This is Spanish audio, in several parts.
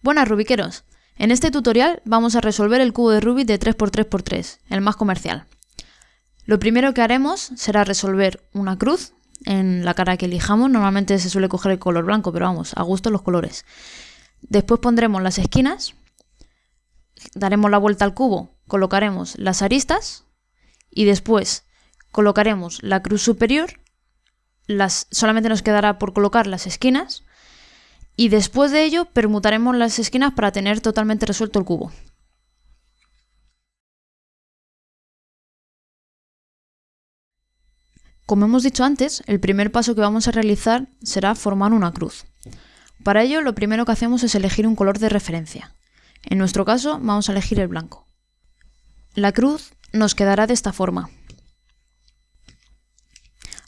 Buenas Rubiqueros, en este tutorial vamos a resolver el cubo de Rubik de 3x3x3, el más comercial. Lo primero que haremos será resolver una cruz en la cara que elijamos, normalmente se suele coger el color blanco, pero vamos, a gusto los colores. Después pondremos las esquinas, daremos la vuelta al cubo, colocaremos las aristas y después colocaremos la cruz superior, las, solamente nos quedará por colocar las esquinas y después de ello permutaremos las esquinas para tener totalmente resuelto el cubo. Como hemos dicho antes, el primer paso que vamos a realizar será formar una cruz. Para ello lo primero que hacemos es elegir un color de referencia. En nuestro caso vamos a elegir el blanco. La cruz nos quedará de esta forma.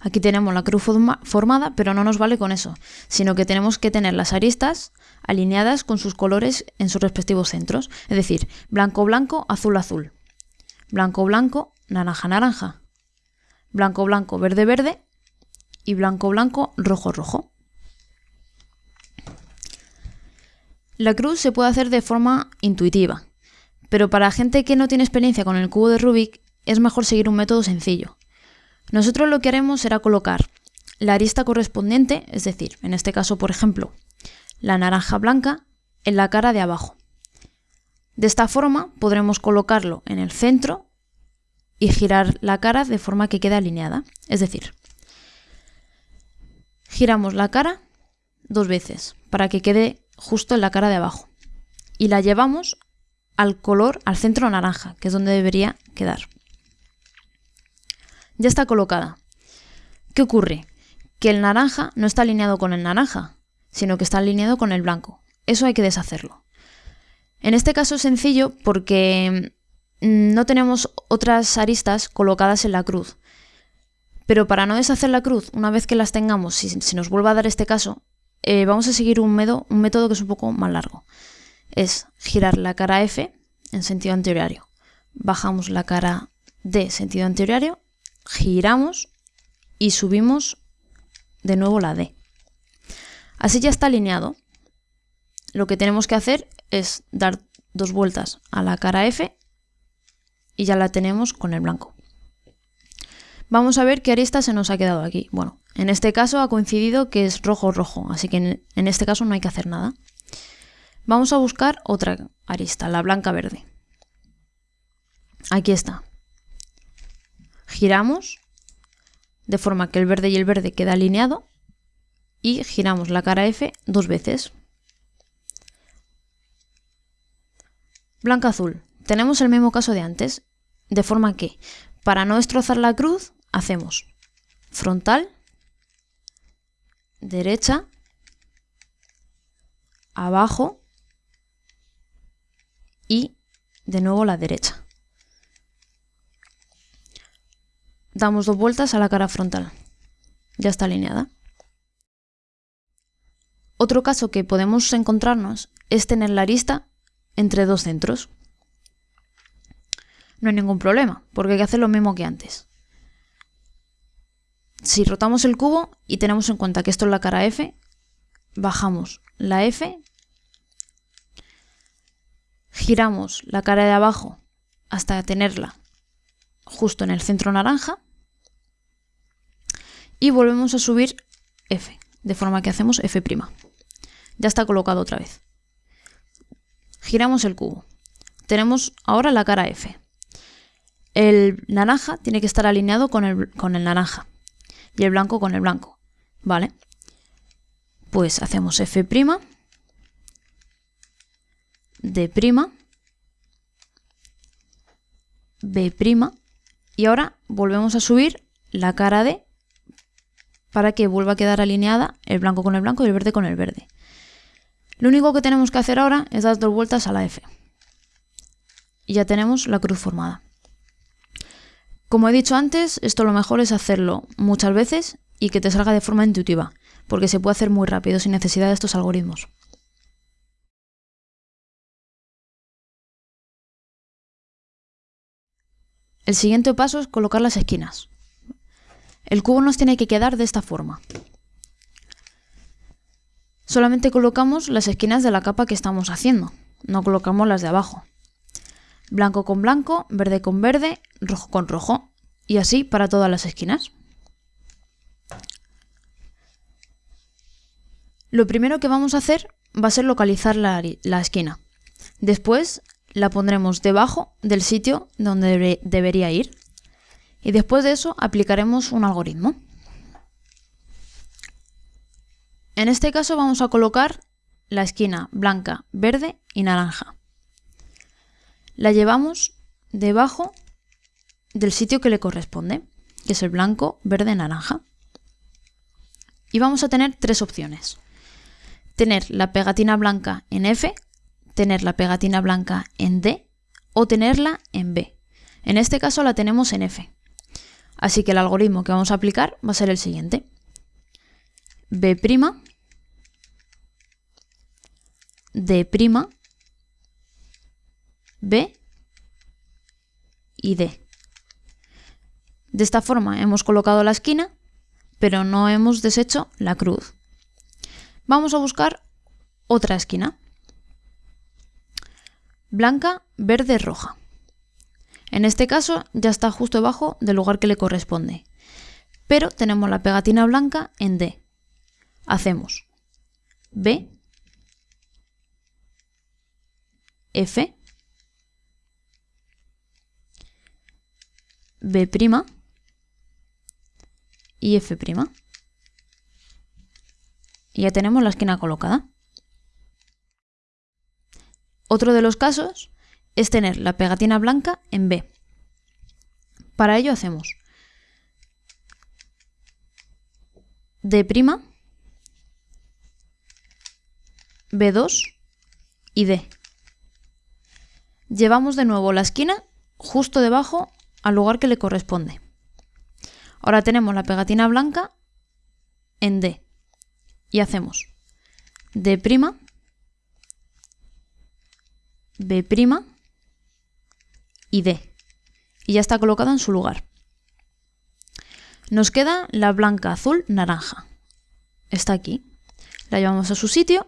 Aquí tenemos la cruz formada, pero no nos vale con eso, sino que tenemos que tener las aristas alineadas con sus colores en sus respectivos centros. Es decir, blanco, blanco, azul, azul. Blanco, blanco, naranja, naranja. Blanco, blanco, verde, verde. Y blanco, blanco, rojo, rojo. La cruz se puede hacer de forma intuitiva, pero para gente que no tiene experiencia con el cubo de Rubik es mejor seguir un método sencillo. Nosotros lo que haremos será colocar la arista correspondiente, es decir, en este caso, por ejemplo, la naranja blanca en la cara de abajo. De esta forma podremos colocarlo en el centro y girar la cara de forma que quede alineada. Es decir, giramos la cara dos veces para que quede justo en la cara de abajo y la llevamos al color, al centro naranja, que es donde debería quedar ya está colocada. ¿Qué ocurre? Que el naranja no está alineado con el naranja, sino que está alineado con el blanco. Eso hay que deshacerlo. En este caso es sencillo porque mm, no tenemos otras aristas colocadas en la cruz. Pero para no deshacer la cruz, una vez que las tengamos, si, nos vuelve a dar este caso, eh, vamos a seguir un, un método que es un poco más largo. Es girar la cara F en sentido anteriorario. Bajamos la cara D sentido anteriorario giramos y subimos de nuevo la D. Así ya está alineado. Lo que tenemos que hacer es dar dos vueltas a la cara F y ya la tenemos con el blanco. Vamos a ver qué arista se nos ha quedado aquí. Bueno, en este caso ha coincidido que es rojo-rojo, así que en este caso no hay que hacer nada. Vamos a buscar otra arista, la blanca-verde. Aquí está giramos de forma que el verde y el verde queda alineado y giramos la cara F dos veces. Blanca azul. Tenemos el mismo caso de antes, de forma que para no destrozar la cruz hacemos frontal, derecha, abajo y de nuevo la derecha. Damos dos vueltas a la cara frontal. Ya está alineada. Otro caso que podemos encontrarnos es tener la arista entre dos centros. No hay ningún problema, porque hay que hacer lo mismo que antes. Si rotamos el cubo y tenemos en cuenta que esto es la cara F, bajamos la F, giramos la cara de abajo hasta tenerla justo en el centro naranja y volvemos a subir F, de forma que hacemos F'. Ya está colocado otra vez. Giramos el cubo. Tenemos ahora la cara F. El naranja tiene que estar alineado con el, con el naranja y el blanco con el blanco. ¿Vale? Pues hacemos F', D', B', y ahora volvemos a subir la cara D para que vuelva a quedar alineada el blanco con el blanco y el verde con el verde. Lo único que tenemos que hacer ahora es dar dos vueltas a la F. Y ya tenemos la cruz formada. Como he dicho antes, esto lo mejor es hacerlo muchas veces y que te salga de forma intuitiva, porque se puede hacer muy rápido sin necesidad de estos algoritmos. El siguiente paso es colocar las esquinas. El cubo nos tiene que quedar de esta forma. solamente colocamos las esquinas de la capa que estamos haciendo, no colocamos las de abajo. Blanco con blanco, verde con verde, rojo con rojo, y así para todas las esquinas. Lo primero que vamos a hacer va a ser localizar la, esquina. Después la pondremos debajo del sitio donde debería ir. Y después de eso aplicaremos un algoritmo. En este caso vamos a colocar la esquina blanca, verde y naranja. La llevamos debajo del sitio que le corresponde, que es el blanco, verde, naranja. Y vamos a tener tres opciones. Tener la pegatina blanca en F, tener la pegatina blanca en D o tenerla en B. En este caso la tenemos en F. Así que el algoritmo que vamos a aplicar va a ser el siguiente. B', D', B y D. De esta forma hemos colocado la esquina, pero no hemos deshecho la cruz. Vamos a buscar otra esquina. Blanca, verde, roja. En este caso ya está justo debajo del lugar que le corresponde. Pero tenemos la pegatina blanca en D. Hacemos B, F, B' y F'. Y ya tenemos la esquina colocada. Otro de los casos es tener la pegatina blanca en B. Para ello hacemos D', B2 y D. Llevamos de nuevo la esquina justo debajo al lugar que le corresponde. Ahora tenemos la pegatina blanca en D y hacemos D', B' y D. Y ya está colocado en su lugar. Nos queda la blanca, azul, naranja. Está aquí. La llevamos a su sitio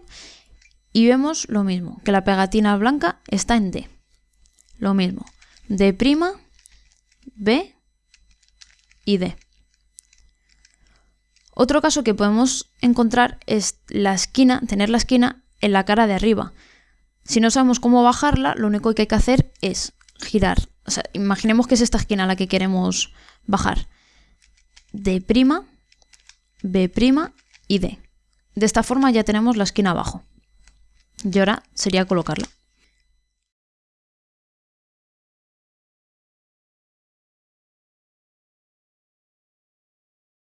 y vemos lo mismo, que la pegatina blanca está en D. Lo mismo, D', B y D. Otro caso que podemos encontrar es la esquina, tener la esquina en la cara de arriba. Si no sabemos cómo bajarla, lo único que hay que hacer es girar. O sea, imaginemos que es esta esquina la que queremos bajar. D', B' y D. De esta forma ya tenemos la esquina abajo. Y ahora sería colocarla.